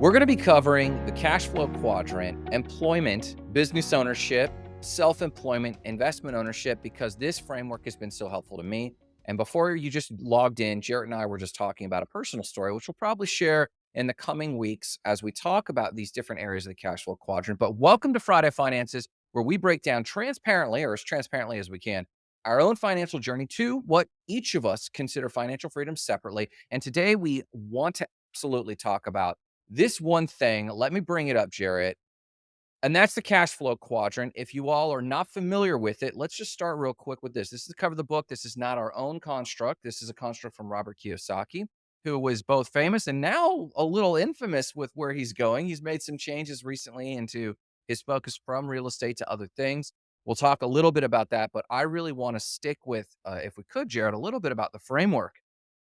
We're going to be covering the cash flow quadrant, employment, business ownership, self employment, investment ownership, because this framework has been so helpful to me. And before you just logged in, Jarrett and I were just talking about a personal story, which we'll probably share in the coming weeks as we talk about these different areas of the cash flow quadrant. But welcome to Friday Finances, where we break down transparently or as transparently as we can our own financial journey to what each of us consider financial freedom separately. And today we want to absolutely talk about this one thing. Let me bring it up, Jarrett. And that's the cash flow quadrant. If you all are not familiar with it, let's just start real quick with this. This is the cover of the book. This is not our own construct. This is a construct from Robert Kiyosaki, who was both famous and now a little infamous with where he's going. He's made some changes recently into his focus from real estate to other things. We'll talk a little bit about that, but I really want to stick with, uh, if we could, Jarrett, a little bit about the framework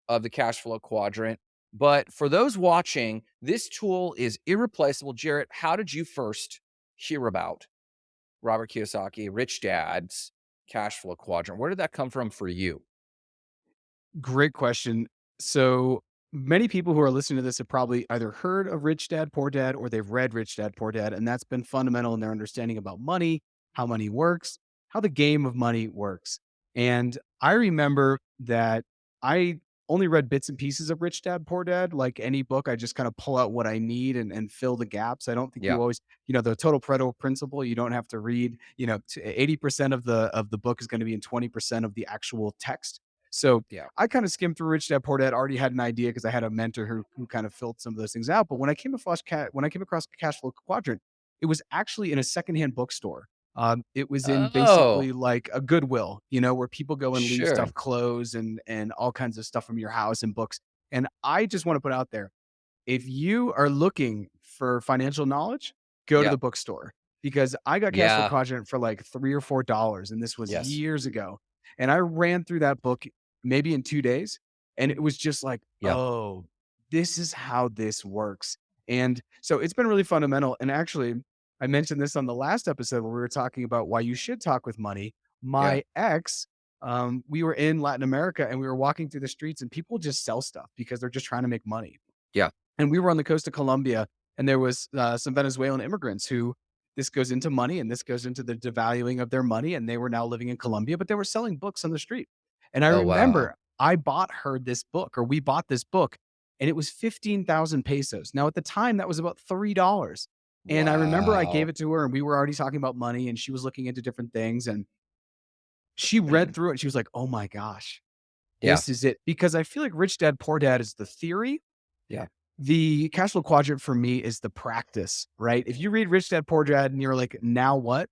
of the cash flow quadrant. But for those watching, this tool is irreplaceable. Jarrett, how did you first hear about Robert Kiyosaki, Rich Dad's cash flow quadrant? Where did that come from for you? Great question. So many people who are listening to this have probably either heard of Rich Dad Poor Dad or they've read Rich Dad Poor Dad, and that's been fundamental in their understanding about money, how money works, how the game of money works. And I remember that I only read bits and pieces of Rich Dad Poor Dad. Like any book, I just kind of pull out what I need and, and fill the gaps. I don't think Yeah. you always, you know, the total Pareto principle. You don't have to read, you know, eh, eighty percent of the of the book is going to be in twenty percent of the actual text. So Yeah. I kind of skimmed through Rich Dad Poor Dad. Already had an idea because I had a mentor who who kind of filled some of those things out. But when I came across cat when I came across Cash Flow Quadrant, it was actually in a secondhand bookstore. Um, it was in Oh, basically like a Goodwill, you know, where people go and leave sure. stuff, clothes and and all kinds of stuff from your house and books. And I just want to put out there, if you are looking for financial knowledge, go to the bookstore because I got Yeah. Quadrant for like 3 or $4, and this was Yes. years ago. And I ran through that book maybe in 2 days, and it was just like. "Oh, this is how this works." And so it's been really fundamental. And actually, I mentioned this on the last episode where we were talking about why you should talk with money. Yeah. My ex, um, we were in Latin America and we were walking through the streets and people just sell stuff because they're just trying to make money. Yeah. And we were on the coast of Colombia, and there was uh, some Venezuelan immigrants who this goes into money and this goes into the devaluing of their money, and they were now living in Colombia, but they were selling books on the street. And I Oh, wow. remember I bought her this book, or we bought this book, and it was 15,000 pesos. Now, at the time, that was about $3. And I remember I gave it to her, and we were already talking about money, and she was looking into different things. And she read mm-hmm. through it, and she was like, oh my gosh, Yeah. this is it. Because I feel like Rich Dad, Poor Dad is the theory Yeah. the cash flow quadrant for me is the practice, right? If you read Rich Dad Poor Dad and you're like, now what?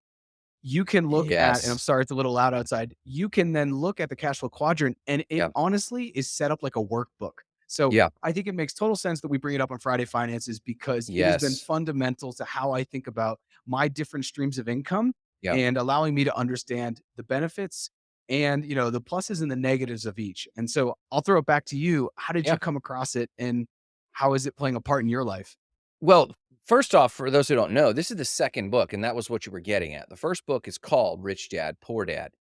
You can look at, and I'm sorry, it's a little loud outside. You can then look at the cash flow quadrant and it Yeah. honestly is set up like a workbook. So Yeah. I think it makes total sense that we bring it up on Friday Finances because it has been fundamental to how I think about my different streams of income Yeah. and allowing me to understand the benefits and you know the pluses and the negatives of each. And so I'll throw it back to you. How did Yeah. you come across it and how is it playing a part in your life? Well, first off, for those who don't know, this is the second book, and that was what you were getting at. The first book is called Rich Dad, Poor Dad,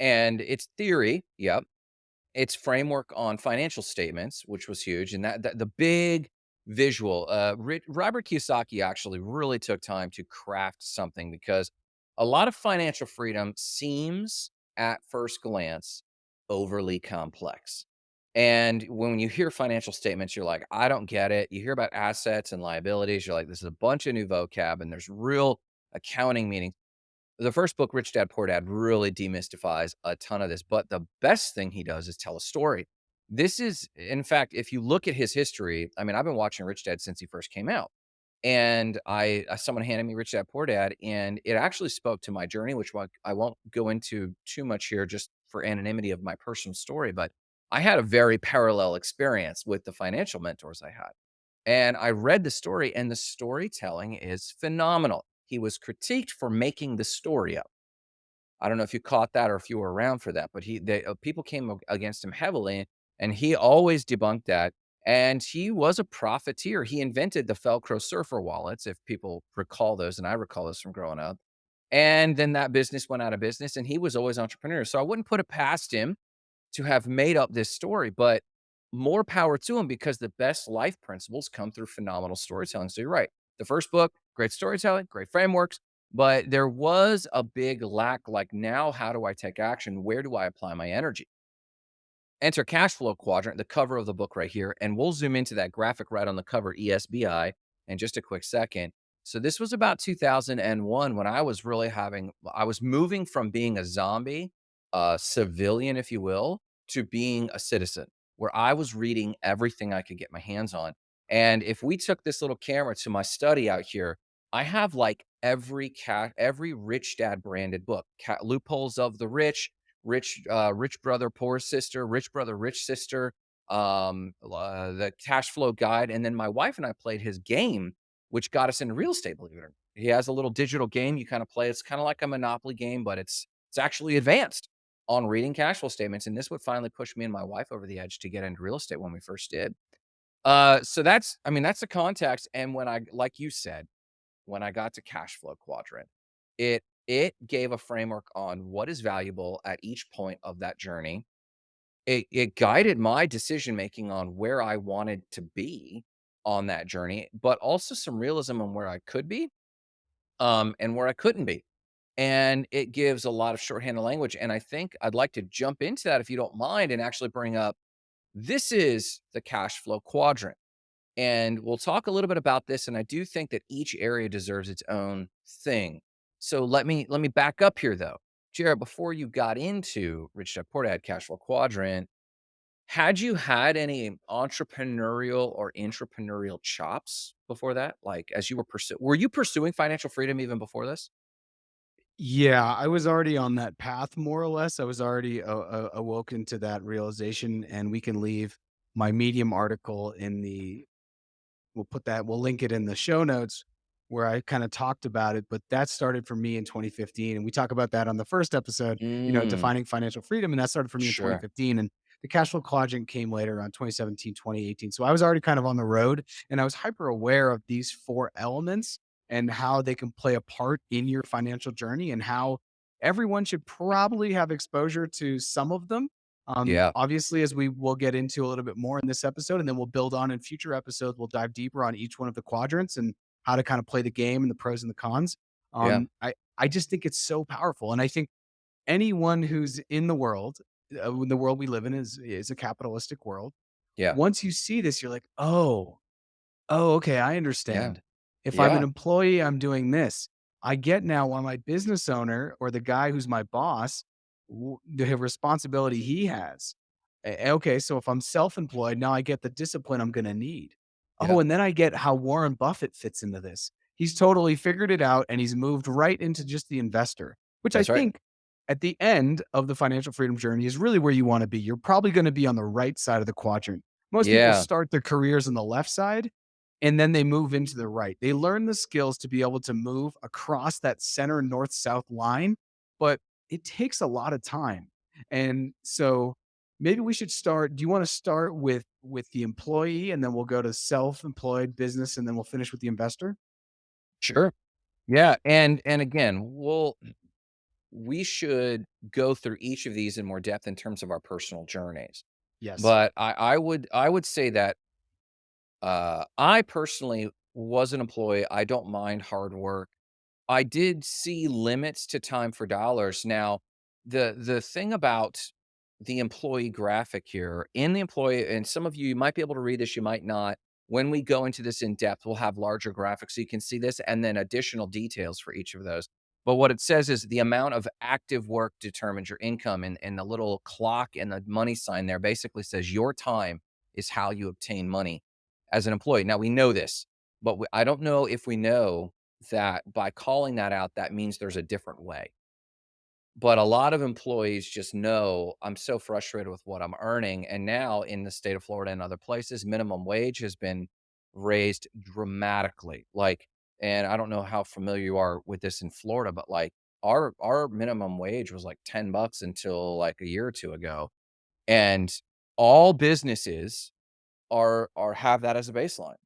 and it's theory. Yep. It's framework on financial statements, which was huge. And that, that the big visual, uh, Robert Kiyosaki actually really took time to craft something because a lot of financial freedom seems at first glance overly complex. And when you hear financial statements, you're like, I don't get it. You hear about assets and liabilities. You're like, this is a bunch of new vocab and there's real accounting meaning the first book, Rich Dad Poor Dad, really demystifies a ton of this. But the best thing he does is tell a story. This is, in fact, if you look at his history, I mean, I've been watching Rich Dad since he first came out. And I, uh, someone handed me Rich Dad Poor Dad, and it actually spoke to my journey, which I won't go into too much here just for anonymity of my personal story. But I had a very parallel experience with the financial mentors I had. And I read the story, and the storytelling is phenomenal. He was critiqued for making the story up. I don't know if you caught that or if you were around for that, but he they, uh, people came against him heavily, and he always debunked that. And he was a profiteer. He invented the Velcro surfer wallets, if people recall those, and I recall this from growing up. And then that business went out of business, and he was always entrepreneur. So I wouldn't put it past him to have made up this story, but more power to him because the best life principles come through phenomenal storytelling. So you're right. The first book, great storytelling, great frameworks, but there was a big lack. Like, now, how do I take action? Where do I apply my energy? Enter cash flow quadrant, the cover of the book right here, and we'll zoom into that graphic right on the cover, ESBI, in just a quick second. So this was about 2001 when I was really having I was moving from being a zombie, a civilian, if you will, to being a citizen, where I was reading everything I could get my hands on. And if we took this little camera to my study out here, I have like every cat, every Rich Dad branded book, Cat Loopholes of the Rich, Rich uh, Rich Brother, Poor Sister, Rich Brother, Rich Sister, um, uh, the Cash Flow Guide, and then my wife and I played his game, which got us into real estate. Believe it or not, he has a little digital game you kind of play. It's kind of like a Monopoly game, but it's it's actually advanced on reading cash flow statements. And this would finally push me and my wife over the edge to get into real estate when we first did. Uh, so that's, I mean, that's the context. And when I, like you said, when I got to cash flow quadrant, it it gave a framework on what is valuable at each point of that journey. It it guided my decision making on where I wanted to be on that journey, but also some realism on where I could be, um, and where I couldn't be. And it gives a lot of shorthand language. And I think I'd like to jump into that if you don't mind and actually bring up this is the cash flow quadrant. And we'll talk a little bit about this, and I do think that each area deserves its own thing. So let me let me back up here though. Jared, before you got into Rich Dad Poor Dad Cash Flow Quadrant, had you had any entrepreneurial or entrepreneurial chops before that? Like as you were pursuing, were you pursuing financial freedom even before this? Yeah, I was already on that path more or less. I was already a a awoken to that realization, and we can leave my Medium article in the we'll put that we'll link it in the show notes where I kinda talked about it, but that started for me in 2015, and we talk about that on the first episode, you know, Mm, defining financial freedom, and that started for me in 2015, and the cash flow quadrant came later around 2017, 2018. So I was already kind of on the road, and I was hyper aware of these 4 elements and how they can play a part in your financial journey and how everyone should probably have exposure to some of them um, Yeah. obviously, as we will get into a little bit more in this episode, and then we'll build on in future episodes, we'll dive deeper on each one of the quadrants and how to kind of play the game and the pros and the cons. Yeah. Um, I I just think it's so powerful, and I think anyone who's in the world, uh, the world we live in is is a capitalistic world. Yeah. Once you see this, you're like, oh, Oh, okay, I Yeah. If I'm an employee, I'm doing this. I get now why my business owner or the guy who's my boss, w the responsibility he has. A okay, so if I'm self-employed, now I get the discipline I'm gonna need. Yeah. Oh, and then I get how Warren Buffett fits into this. He's totally figured it out, and he's moved right into just the investor, which I That's right. think at the end of the financial freedom journey is really where you wanna be. You're probably gonna be on the right side of the quadrant. Most people Yeah. start their careers on the left side, and then they move into the right. They learn the skills to be able to move across that center north south line, but it takes a lot of time. And so maybe we should start do you want to start with with the employee and then we'll go to self-employed business and then we'll finish with the investor? Sure. Yeah. And and again, we'll we should go through each of these in more depth in terms of our personal journeys. Yes. But I I would I would say that, uh, I personally was an employee, I don't mind hard work. I did see limits to time for dollars. Now, the the thing about the employee graphic here, in the employee and some of you might be able to read this, you might not. When we go into this in depth, we'll have larger graphics so you can see this and then additional details for each of those. But what it says is the amount of active work determines your income, and, and the little clock and the money sign there basically says your time is how you obtain money as an employee. Now, we know this, but we, I don't know if we know that by calling that out, that means there's a different way. But a lot of employees just know, "I'm so frustrated with what I'm earning," and now in the state of Florida and other places, minimum wage has been raised dramatically, like and I don't know how familiar you are with this in Florida, but, like, our our minimum wage was, like, 10 bucks until, like, a year or 2 ago, and all businesses are are have that as a baseline.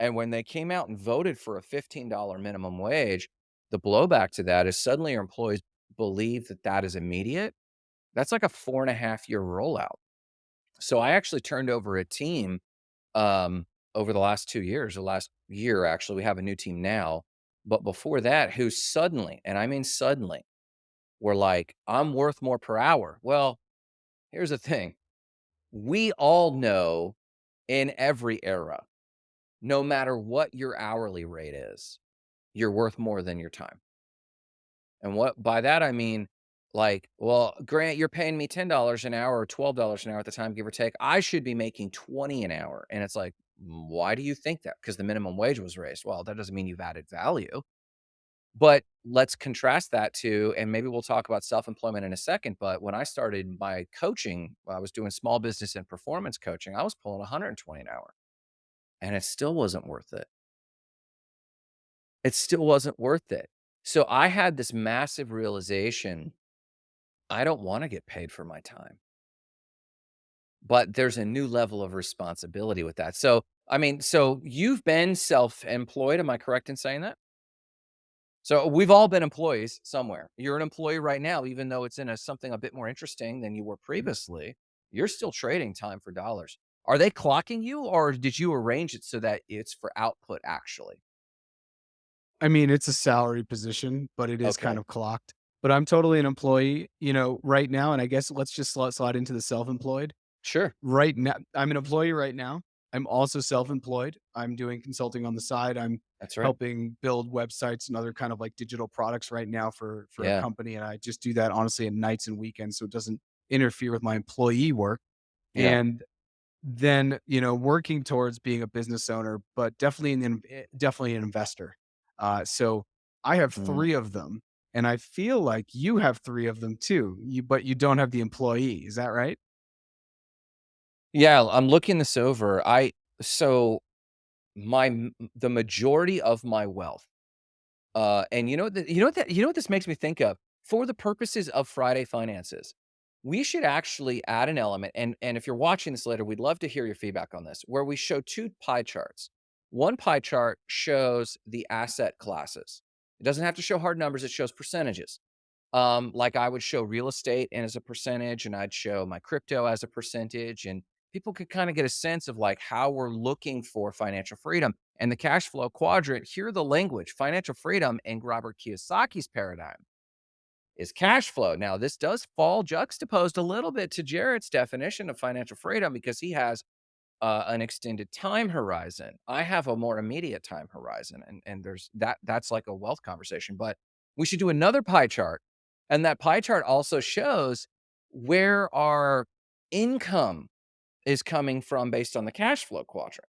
And when they came out and voted for a $15 minimum wage, the blowback to that is suddenly your employees believe that that is immediate. That's like a 4 and a half year rollout. So I actually turned over a team, um, over the last 2 years, the last year, actually, we have a new team now, but before that, who suddenly, and I mean suddenly, were like, "I'm worth more per hour." Well, here's the thing. We all know in every era, no matter what your hourly rate is, you're worth more than your time. And what by that I mean, like, well, Grant, you're paying me $10 an hour or $12 an hour at the time, give or take. I should be making 20 an hour. And it's like, "Mm, why do you think that? Because the minimum wage was raised. Well, that doesn't mean you've added value. But let's contrast that to, and maybe we'll talk about self-employment in a second. But when I started my coaching, I was doing small business and performance coaching. I was pulling 120 an hour and it still wasn't worth it. It still wasn't worth it. So I had this massive realization I don't wanna get paid for my time. But there's a new level of responsibility with that. So, I mean, so you've been self-employed, am I correct in saying that? So we've all been employees somewhere. You're an employee right now, even though it's in a something a bit more interesting than you were previously. You're still trading time for dollars. Are they clocking you, or did you arrange it so that it's for output actually? I mean, it's a salary position, but it is kind of clocked. But I'm totally an employee, you know, right now, and I guess let's just slide slide into the self-employed. sure. Right now I'm an employee right now. I'm also self-employed. I'm doing consulting on the side. I'm That's right. helping build websites and other kind of like digital products right now for for a company, and I just do that honestly at nights and weekends, so it doesn't interfere with my employee work. yeah. And then, you know, working towards being a business owner, but definitely an eh, definitely an investor. Uh, so I have Mm. 3 of them, and I feel like you have 3 of them too, you but you don't have the employee, is that right? Yeah, I'm looking this over. I so my the majority of my wealth, uh, and you know the you know what that you know what this makes me think of? For the purposes of Friday Finances, we should actually add an element, and and if you're watching this later, we'd love to hear your feedback on this, where we show 2 pie charts. One pie chart shows the asset classes. It doesn't have to show hard numbers, it shows percentages. Um, like I would show real estate and as a percentage, and I'd show my crypto as a percentage, and people could kind of get a sense of like how we're looking for financial freedom. And the cash flow quadrant, hear the language, financial freedom and Robert Kiyosaki's paradigm is cash flow. Now, this does fall juxtaposed a little bit to Jared's definition of financial freedom because he has uh, an extended time horizon. I have a more immediate time horizon, and and there's that that's like a wealth conversation. But we should do another pie chart, and that pie chart also shows where our income is coming from based on the cash flow quadrant.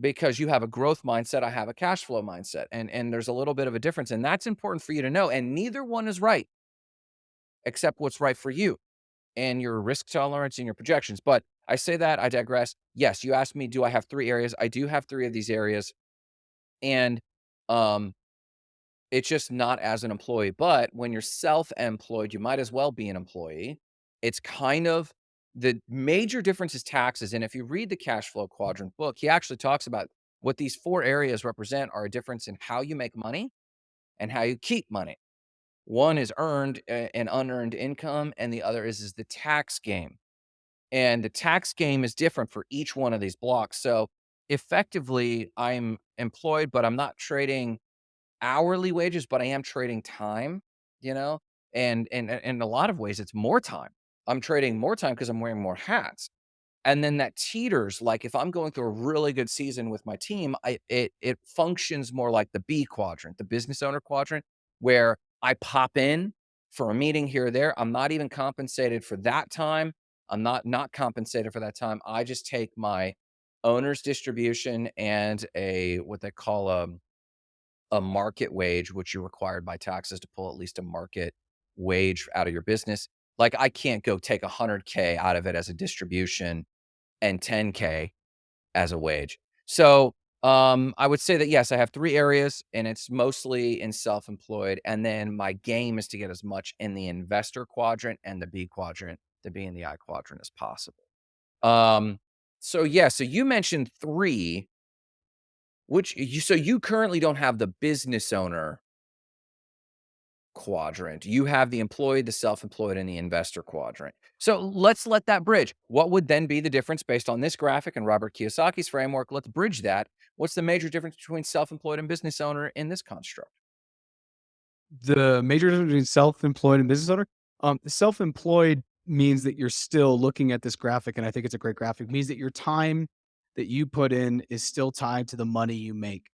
Because you have a growth mindset, I have a cash flow mindset, and and there's a little bit of a difference, and that's important for you to know. And neither one is right, except what's right for you and your risk tolerance and your projections. But I say that, I digress. Yes, you asked me, do I have 3 areas? I do have 3 of these areas, and, um, it's just not as an employee, but when you're self-employed, you might as well be an employee. It's kind of the major difference is taxes, and if you read the Cash Flow Quadrant book, he actually talks about what these 4 areas represent are a difference in how you make money and how you keep money. One is earned, eh, and unearned income, and the other is is the tax game. And the tax game is different for each one of these blocks. So effectively, I'm employed, but I'm not trading hourly wages, but I am trading time, you know? And and and in a lot of ways, it's more time. I'm trading more time because I'm wearing more hats. And then that teeters, like if I'm going through a really good season with my team, I it it functions more like the B quadrant, the business owner quadrant, where I pop in for a meeting here or there. I'm not even compensated for that time. I'm not not compensated for that time. I just take my owner's distribution and a what they call a a market wage, which you're required by taxes to pull at least a market wage out of your business. Like I can't go take 100K out of it as a distribution and 10K as a wage. So, um, I would say that, yes, I have 3 areas, and it's mostly in self-employed, and then my game is to get as much in the investor quadrant and the B quadrant, the B and the I quadrant as possible. Um, so, yeah, so you mentioned 3, which you so you currently don't have the business owner quadrant. You have the employed, the self-employed, and the investor quadrant. So let's let that bridge. What would then be the difference based on this graphic and Robert Kiyosaki's framework? Let's bridge that. What's the major difference between self-employed and business owner in this construct? The major difference between self-employed and business owner? Um, self-employed means that you're still looking at this graphic, and I think it's a great graphic, means that your time that you put in is still tied to the money you make.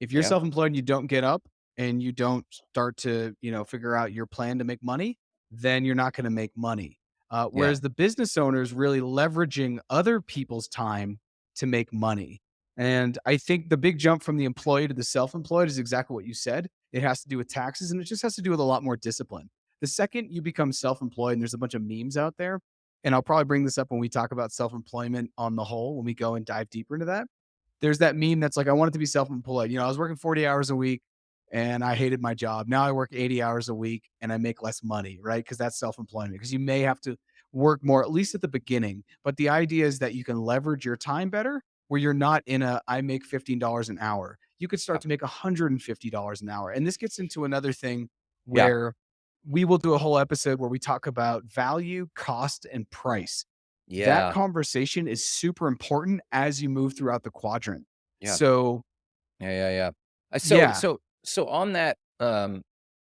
If you're self-employed and you don't get up and you don't start to, you know, figure out your plan to make money, then you're not gonna make money. Uh, yeah, whereas the business owner is really leveraging other people's time to make money. And I think the big jump from the employee to the self-employed is exactly what you said. It has to do with taxes and it just has to do with a lot more discipline. The second you become self-employed, and there's a bunch of memes out there, and I'll probably bring this up when we talk about self-employment on the whole, when we go and dive deeper into that. There's that meme that's like, I wanted to be self-employed. You know, I was working 40 hours a week and I hated my job. Now I work 80 hours a week and I make less money, right? Because that's self-employment. Because you may have to work more, at least at the beginning. But the idea is that you can leverage your time better where you're not in a I make $15 an hour. You could yeah, start to make $150 an hour. And this gets into another thing yeah, where we will do a whole episode where we talk about value, cost, and price. Yeah. That conversation is super important as you move throughout the quadrant. yeah, So, yeah, yeah, yeah. Uh, so, yeah. so, so on that, um,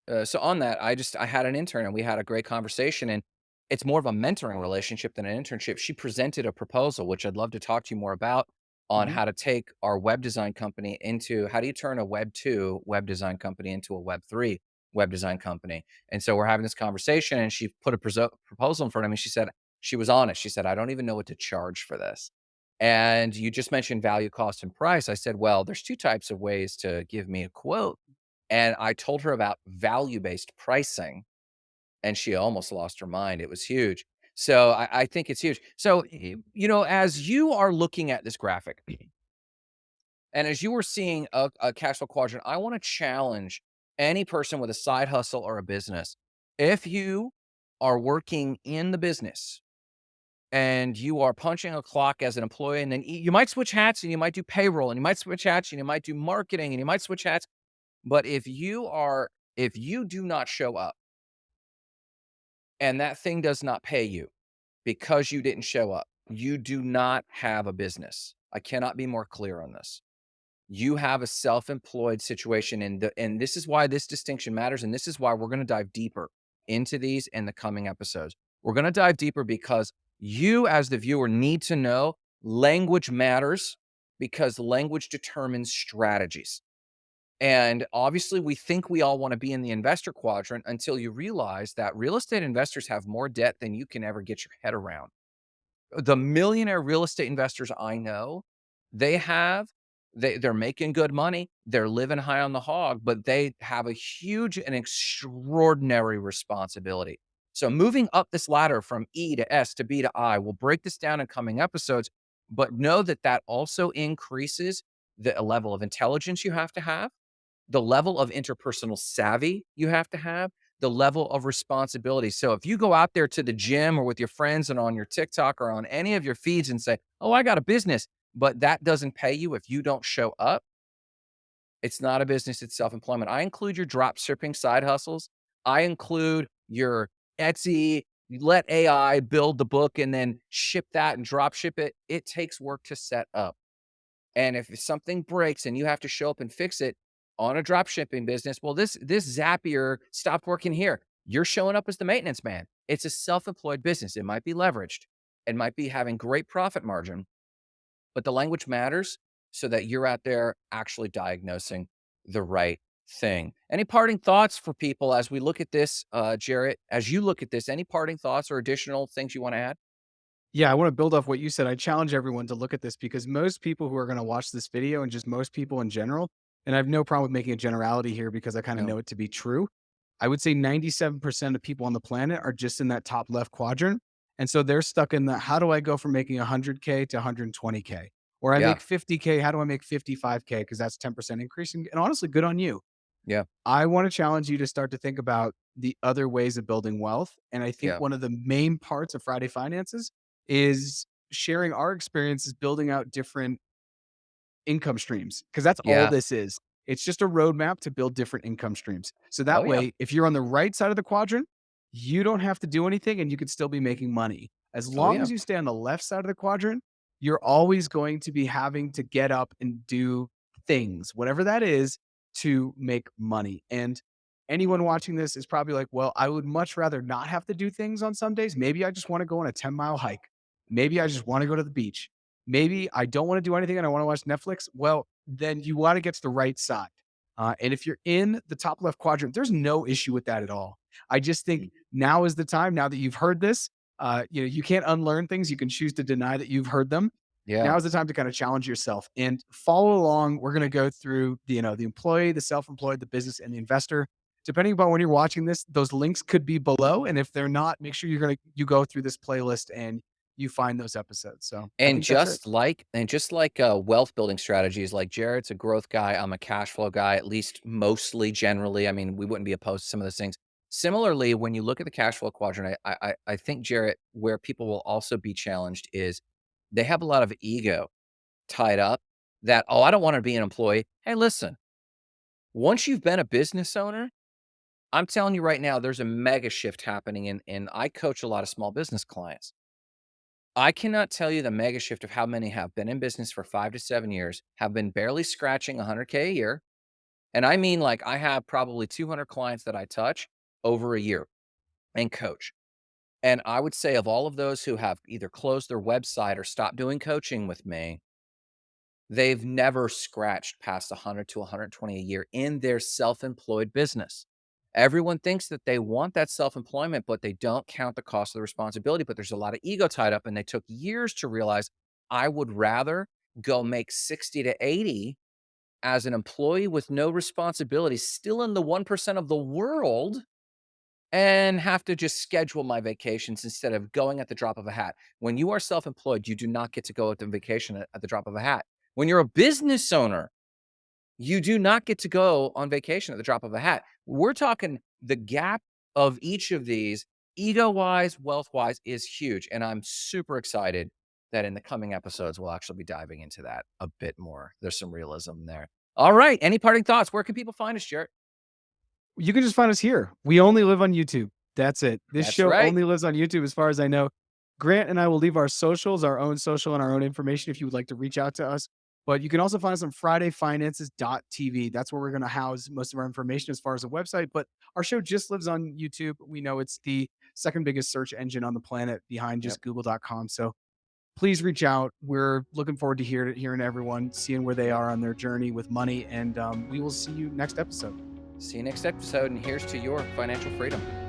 uh, so on that, I just I had an intern and we had a great conversation, and it's more of a mentoring relationship than an internship. She presented a proposal, which I'd love to talk to you more about, on Mhm. how to take our web design company into how do you turn a Web two web design company into a Web three web design company. And so we're having this conversation, and she put a proposal in front of me. She said she was honest. She said, "I don't even know what to charge for this." And you just mentioned value, cost, and price. I said, "Well, there's two types of ways to give me a quote." And I told her about value-based pricing, and she almost lost her mind. It was huge. So I, I think it's huge. So, you know, as you are looking at this graphic and as you were seeing a, a cash flow quadrant, I want to challenge any person with a side hustle or a business. If you are working in the business and you are punching a clock as an employee, and then you might switch hats and you might do payroll and you might switch hats and you might do marketing and you might switch hats But if you are if you do not show up and that thing does not pay you because you didn't show up, you do not have a business. I cannot be more clear on this. You have a self-employed situation and the and this is why this distinction matters and this is why we're going to dive deeper into these in the coming episodes. We're going to dive deeper because you as the viewer need to know language matters because language determines strategies. And obviously, we think we all want to be in the investor quadrant until you realize that real estate investors have more debt than you can ever get your head around. The millionaire real estate investors I know, they have they they're making good money, they're living high on the hog, but they have a huge and extraordinary responsibility. So moving up this ladder from E to S to B to I, we'll break this down in coming episodes, but know that that also increases the level of intelligence you have to have the level of interpersonal savvy you have to have, the level of responsibility. So if you go out there to the gym or with your friends and on your TikTok or on any of your feeds and say, "Oh, I got a business," but that doesn't pay you if you don't show up, it's not a business, it's self-employment. I include your drop shipping side hustles. I include your Etsy, let AI build the book and then ship that and drop ship it. It takes work to set up. And if something breaks and you have to show up and fix it on a drop shipping business, well, this this Zapier stopped working here. You're showing up as the maintenance man. It's a self-employed business. It might be leveraged. It might be having great profit margin, but the language matters so that you're out there actually diagnosing the right thing. Any parting thoughts for people as we look at this, uh, Jarrett? As you look at this, any parting thoughts or additional things you want to add? Yeah, I wanna build off what you said. I challenge everyone to look at this because most people who are gonna watch this video and just most people in general, and I have no problem with making a generality here because I kinda No. know it to be true. I would say 97% of people on the planet are just in that top left quadrant. And so they're stuck in the how do I go from making 100K to 120K? Or I Yeah. make 50K, how do I make 55K? Because that's 10% increase. And, and honestly, good on you. Yeah. I want to challenge you to start to think about the other ways of building wealth. And I think Yeah. one of the main parts of Friday Finances is sharing our experiences building out different income streams because that's all this is. It's just a roadmap to build different income streams. So Oh, that yeah. way, if you're on the right side of the quadrant, you don't have to do anything and you could still be making money. As Oh, long yeah. as you stay on the left side of the quadrant, you're always going to be having to get up and do things, whatever that is, to make money. And anyone watching this is probably like, well, I would much rather not have to do things on some days. Maybe I just want to go on a 10 mile hike. Maybe I just want to go to the beach. Maybe I don't want to do anything and I want to watch Netflix. Well, then you want to get to the right side. Uh, and if you're in the top left quadrant, there's no issue with that at all. I just think Mm. now is the time. Now that you've heard this, uh, you know you can't unlearn things. You can choose to deny that you've heard them. Yeah. Now is the time to kind of challenge yourself and follow along. We're going to go through the, you know the employee, the self-employed, the business, and the investor. Depending upon when you're watching this, those links could be below, and if they're not, make sure you're gonna you go through this playlist and you find those episodes. So And think that's it. just like and just like, uh, wealth building strategies, like Jared's a growth guy, I'm a cash flow guy, at least mostly, generally. I mean, we wouldn't be opposed to some of those things. Similarly, when you look at the cash flow quadrant, I I I think, Jared, where people will also be challenged is they have a lot of ego tied up that, "Oh, I don't wanna be an employee." Hey, listen, once you've been a business owner, I'm telling you right now, there's a mega shift happening, and and I coach a lot of small business clients. I cannot tell you the mega shift of how many have been in business for 5 to 7 years, have been barely scratching 100K a year, and I mean, like, I have probably 200 clients that I touch over a year and coach. And I would say of all of those who have either closed their website or stopped doing coaching with me, they've never scratched past 100 to 120 a year in their self-employed business. Everyone thinks that they want that self-employment, but they don't count the cost of the responsibility, but there's a lot of ego tied up, and they took years to realize, "I would rather go make 60 to 80 as an employee with no responsibility, still in the 1% of the world, and have to just schedule my vacations instead of going at the drop of a hat." When you are self-employed, you do not get to go at the vacation at at the drop of a hat. When you're a business owner, you do not get to go on vacation at the drop of a hat. We're talking the gap of each of these, ego-wise, wealth-wise, is huge, and I'm super excited that in the coming episodes, we'll actually be diving into that a bit more. There's some realism there. All right, any parting thoughts? Where can people find us, Jarrett? You can just find us here. We only live on YouTube. That's it. This That's show right. only lives on YouTube as far as I know. Grant and I will leave our socials, our own social and our own information if you would like to reach out to us. But you can also find us on FridayFinances.tv. That's where we're going to house most of our information as far as a website. But our show just lives on YouTube. We know it's the second biggest search engine on the planet behind Yep. just Google.com. So please reach out. We're looking forward to hear, hearing everyone, seeing where they are on their journey with money. And um, we will see you next episode. See you next episode, and here's to your financial freedom.